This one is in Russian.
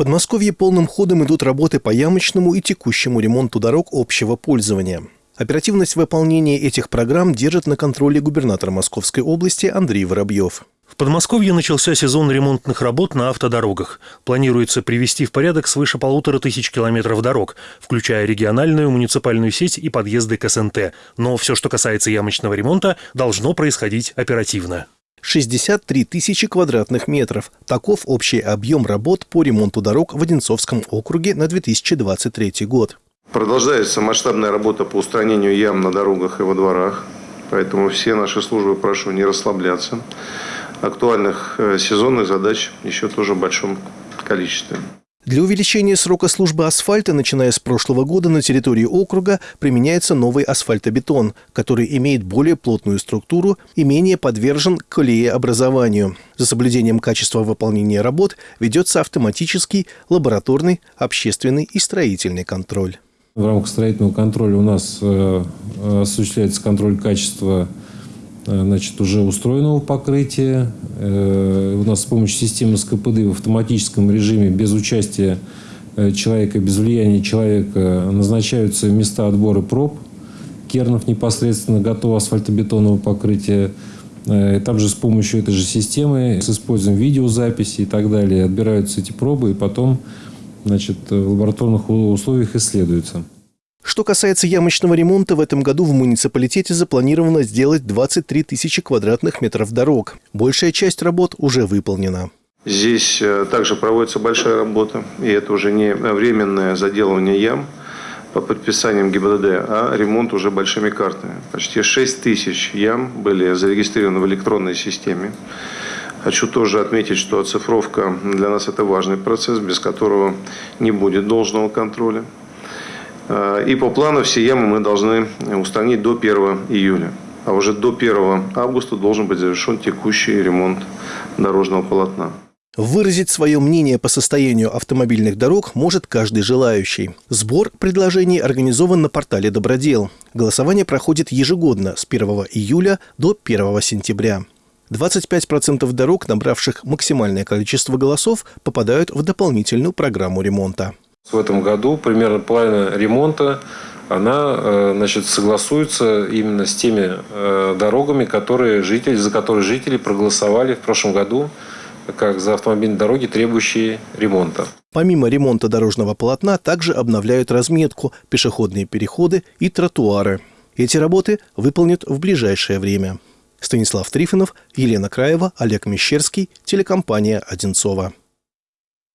Подмосковье полным ходом идут работы по ямочному и текущему ремонту дорог общего пользования. Оперативность выполнения этих программ держит на контроле губернатор Московской области Андрей Воробьев. В Подмосковье начался сезон ремонтных работ на автодорогах. Планируется привести в порядок свыше полутора тысяч километров дорог, включая региональную, муниципальную сеть и подъезды к СНТ. Но все, что касается ямочного ремонта, должно происходить оперативно. 63 тысячи квадратных метров. Таков общий объем работ по ремонту дорог в Одинцовском округе на 2023 год. Продолжается масштабная работа по устранению ям на дорогах и во дворах. Поэтому все наши службы прошу не расслабляться. Актуальных э, сезонных задач еще тоже в большом количестве. Для увеличения срока службы асфальта, начиная с прошлого года, на территории округа применяется новый асфальтобетон, который имеет более плотную структуру и менее подвержен колееобразованию. За соблюдением качества выполнения работ ведется автоматический, лабораторный, общественный и строительный контроль. В рамках строительного контроля у нас э, осуществляется контроль качества значит, уже устроенного покрытия. Э, у нас с помощью системы СКПД в автоматическом режиме без участия э, человека, без влияния человека назначаются места отбора проб. Кернов непосредственно готово асфальтобетонного покрытия. Там же с помощью этой же системы, с использованием видеозаписи и так далее, отбираются эти пробы и потом значит, в лабораторных условиях исследуются. Что касается ямочного ремонта, в этом году в муниципалитете запланировано сделать 23 тысячи квадратных метров дорог. Большая часть работ уже выполнена. Здесь э, также проводится большая работа, и это уже не временное заделывание ям по подписаниям ГИБДД, а ремонт уже большими картами. Почти 6 тысяч ям были зарегистрированы в электронной системе. Хочу тоже отметить, что оцифровка для нас это важный процесс, без которого не будет должного контроля. Э, и по плану все ямы мы должны устранить до 1 июля. А уже до 1 августа должен быть завершен текущий ремонт дорожного полотна. Выразить свое мнение по состоянию автомобильных дорог может каждый желающий. Сбор предложений организован на портале «Добродел». Голосование проходит ежегодно с 1 июля до 1 сентября. 25% дорог, набравших максимальное количество голосов, попадают в дополнительную программу ремонта. В этом году примерно половина ремонта она э, значит, согласуется именно с теми э, дорогами, которые жители, за которые жители проголосовали в прошлом году как за автомобильные дороги, требующие ремонта. Помимо ремонта дорожного полотна, также обновляют разметку, пешеходные переходы и тротуары. Эти работы выполнят в ближайшее время. Станислав Трифонов, Елена Краева, Олег Мещерский, телекомпания «Одинцова».